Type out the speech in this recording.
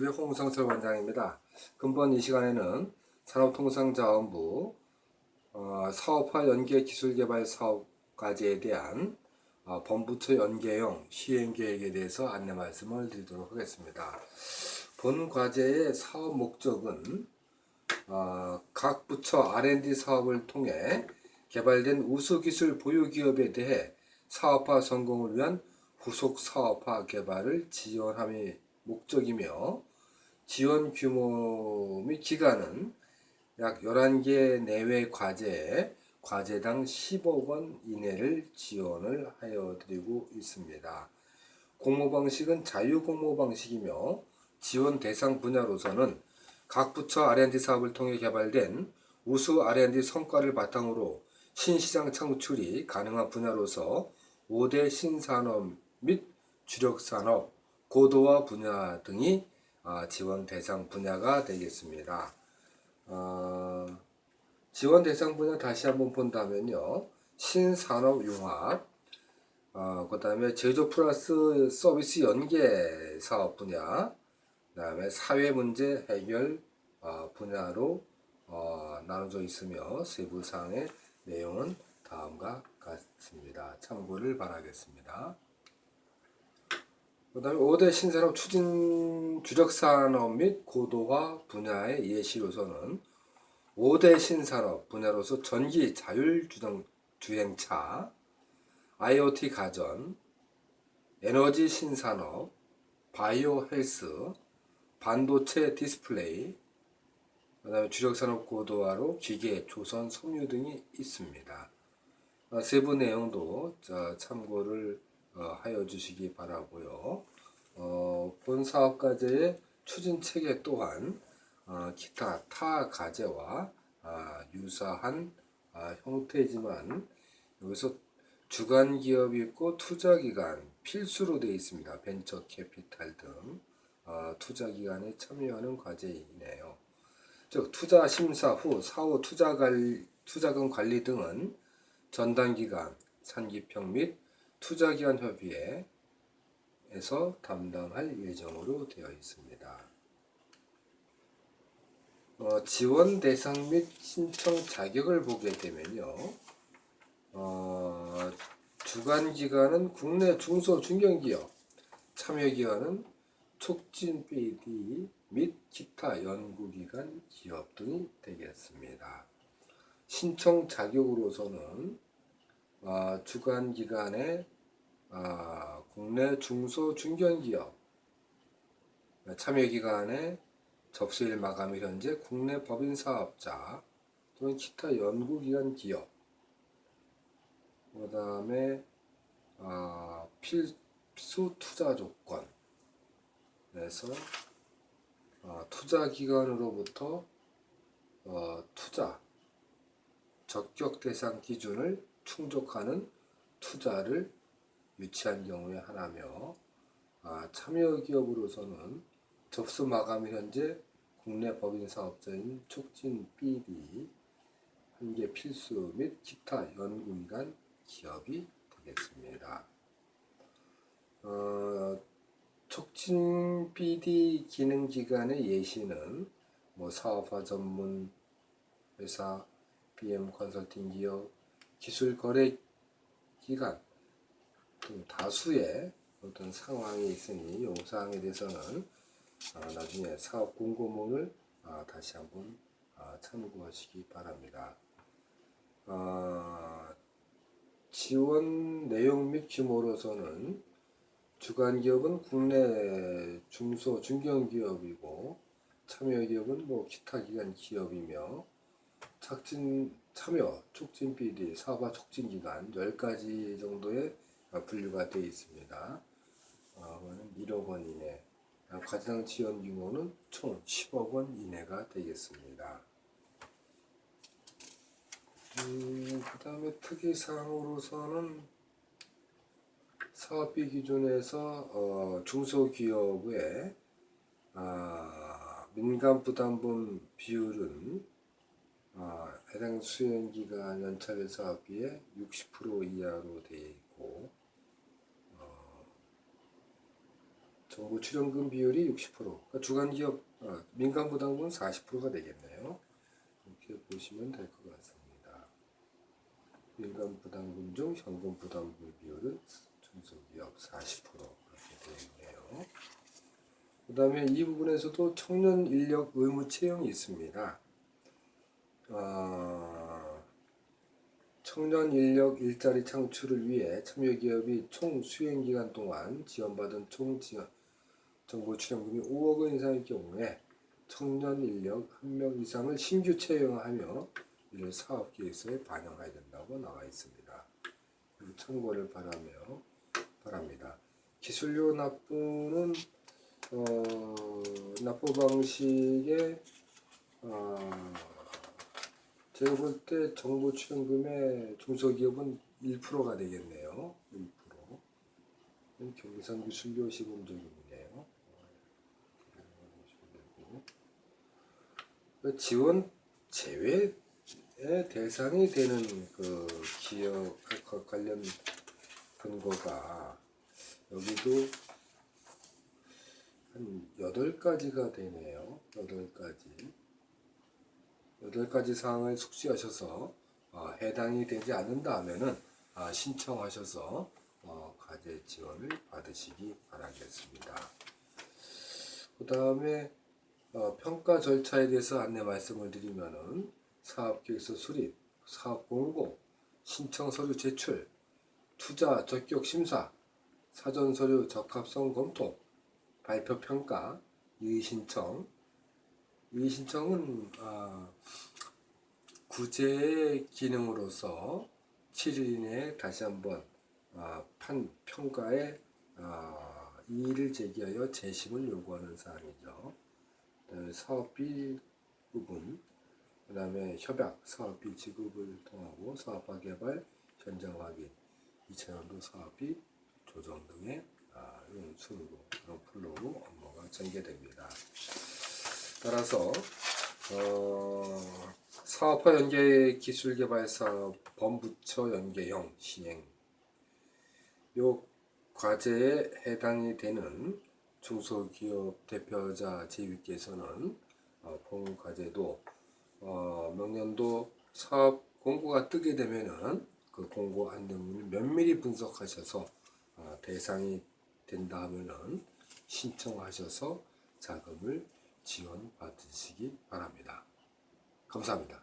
유튜브의 홍성철 원장입니다. 금번 이 시간에는 산업통상자원부 어, 사업화 연계 기술개발 사업 과제에 대한 어, 본부처 연계형 시행계획에 대해서 안내 말씀을 드리도록 하겠습니다. 본 과제의 사업 목적은 어, 각 부처 R&D 사업을 통해 개발된 우수기술 보유기업에 대해 사업화 성공을 위한 후속 사업화 개발을 지원함이 목적이며 지원 규모 및 기간은 약 11개 내외 과제에 과제당 10억 원 이내를 지원을 하여 드리고 있습니다. 공모 방식은 자유 공모 방식이며 지원 대상 분야로서는 각 부처 R&D 사업을 통해 개발된 우수 R&D 성과를 바탕으로 신시장 창출이 가능한 분야로서 5대 신산업 및 주력산업, 고도화 분야 등이 아, 지원 대상 분야가 되겠습니다. 어, 지원 대상 분야 다시 한번 본다면요. 신산업융합, 어, 그 다음에 제조 플러스 서비스 연계 사업 분야, 그 다음에 사회 문제 해결 어, 분야로 어, 나눠져 있으며 세부사항의 내용은 다음과 같습니다. 참고를 바라겠습니다. 그 다음에 5대 신산업 추진 주력산업 및 고도화 분야의 예시로서는 5대 신산업 분야로서 전기 자율주행 주행차, IoT 가전, 에너지 신산업, 바이오 헬스, 반도체 디스플레이, 그 다음에 주력산업 고도화로 기계, 조선, 섬유 등이 있습니다. 어, 세부 내용도 참고를 어, 하여 주시기 바라고요. 어, 본 사업 과제의 추진 체계 또한 어, 기타 타 과제와 아, 유사한 아, 형태지만 여기서 주간 기업이 있고 투자 기간 필수로 되어 있습니다. 벤처 캐피탈 등 어, 투자 기간에 참여하는 과제이네요. 즉 투자 심사 후 사후 투자 관리, 투자금 관리 등은 전담 기관, 산기평 및 투자기관 협의회에서 담당할 예정으로 되어 있습니다. 어, 지원 대상 및 신청 자격을 보게 되면요. 어, 주관 기관은 국내 중소 중견기업, 참여 기관은 촉진 BD 및 기타 연구기관 기업 등이 되겠습니다. 신청 자격으로서는 어, 주관 기관의 어, 국내 중소 중견기업 참여 기관의 접수일 마감 일 현재 국내 법인 사업자 또는 기타 연구기관 기업 그 다음에 어, 필수 투자 조건 에서 어, 투자 기관으로부터 어, 투자 적격 대상 기준을 충족하는 투자를 유치한 경우에 하나며 아, 참여 기업으로서는 접수 마감 현재 국내 법인 사업자인 촉진 BD 한계 필수 및 기타 연구기관 기업이 되겠습니다. 어, 촉진 BD 기능기관의 예시는 뭐 사업화 전문 회사, BM 컨설팅 기업, 기술 거래 기간 등 다수의 어떤 상황이 있으니 이 사항에 대해서는 어, 나중에 사업 공고문을 어, 다시 한번 어, 참고하시기 바랍니다. 어, 지원 내용 및 규모로서는 주간 기업은 국내 중소 중견기업이고 참여 기업은 뭐 기타 기관 기업이며 착진 참여 촉진 비리 사업화 촉진 기간 10가지 정도의 분류가 되어 있습니다. 어, 1억 원 이내 과장 지원 규모는 총 10억 원 이내가 되겠습니다. 음, 그 다음에 특이사항으로서는 사업비 기준에서 어, 중소기업의 아, 민간부담금 비율은 아, 해당 수행기간 연차별 사업비의 60% 이하로 되어 있고 어, 정부 출연금 비율이 60%. 그러니까 주간 기업 아, 민간 부담금은 40%가 되겠네요. 이렇게 보시면 될 것 같습니다. 민간 부담금 중 현금 부담금 비율은 중소기업 40% 그렇게 되어 있네요. 그 다음에 이 부분에서도 청년 인력 의무 채용이 있습니다. 아, 청년 인력 일자리 창출을 위해 참여기업이 총 수행 기간 동안 지원받은 총 지원 정부 출연금이 5억 원 이상일 경우에 청년 인력 한 명 이상을 신규 채용하며 이를 사업 계획서에 반영해야 된다고 나와 있습니다. 참고를 바라며 바랍니다. 기술료 납부는 어, 납부 방식의 어, 제가 볼 때 정부 출연금의 중소기업은 1%가 되겠네요. 1%. 경기선 기술료 시범적이네요. 그 지원 제외의 대상이 되는 그 기업 그 관련 근거가 여기도 한 8가지가 되네요. 8가지. 여덟 가지 사항을 숙지하셔서 어, 해당이 되지 않는다 하면은 아, 신청하셔서 어, 과제 지원을 받으시기 바라겠습니다. 그 다음에 어, 평가 절차에 대해서 안내 말씀을 드리면은 사업계획서 수립, 사업 공고, 신청 서류 제출, 투자 적격 심사, 사전 서류 적합성 검토, 발표 평가, 이의 신청, 이 신청은 아, 구제의 기능으로서 7일 이내에 다시 한번 아, 판 평가에 아, 이의를 제기하여 재심을 요구하는 사항이죠. 사업비 부분, 그 다음에 협약, 사업비 지급을 통하고 사업화 개발, 현장 확인, 2차원도 사업비 조정 등의 아, 순으로 풀로 업무가 전개됩니다. 따라서 어, 사업화 연계 기술 개발 사업 범부처 연계형 시행. 요 과제에 해당이 되는 중소기업 대표자 제위께서는 어, 본 과제도 어, 명년도 사업 공고가 뜨게 되면은 그 공고 안내문을 면밀히 분석하셔서 어, 대상이 된다 하면은 신청하셔서 자금을 지원 받으시기 바랍니다. 감사합니다.